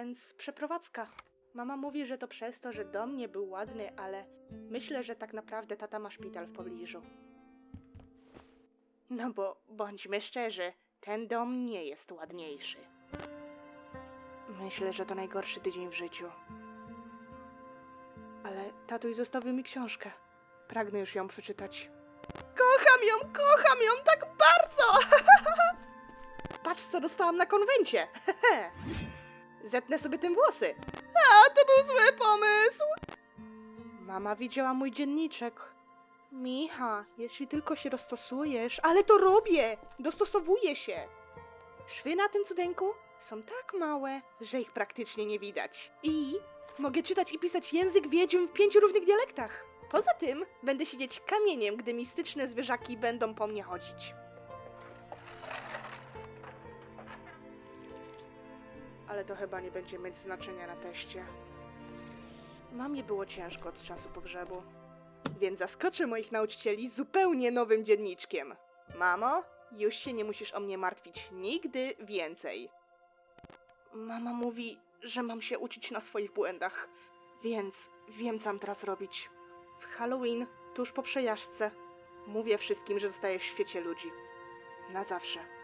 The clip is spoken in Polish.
więc przeprowadzka. Mama mówi, że to przez to, że dom nie był ładny, ale myślę, że tak naprawdę tata ma szpital w pobliżu. No bo bądźmy szczerzy, ten dom nie jest ładniejszy. Myślę, że to najgorszy tydzień w życiu. Ale tatuś zostawił mi książkę. Pragnę już ją przeczytać. Kocham ją, kocham ją tak bardzo! Patrz, co dostałam na konwencie. Zetnę sobie tym włosy. A, to był zły pomysł. Mama widziała mój dzienniczek. Micha, jeśli tylko się dostosujesz, ale to robię! Dostosowuję się. Szwy na tym cudeńku są tak małe, że ich praktycznie nie widać. I mogę czytać i pisać język wiedźm w pięciu różnych dialektach. Poza tym będę siedzieć kamieniem, gdy mistyczne zwierzaki będą po mnie chodzić. Ale to chyba nie będzie mieć znaczenia na teście. Mamie było ciężko od czasu pogrzebu, więc zaskoczę moich nauczycieli zupełnie nowym dzienniczkiem. Mamo, już się nie musisz o mnie martwić nigdy więcej. Mama mówi, że mam się uczyć na swoich błędach, więc wiem, co mam teraz robić. W Halloween, tuż po przejażdżce, mówię wszystkim, że zostaję w świecie ludzi. Na zawsze.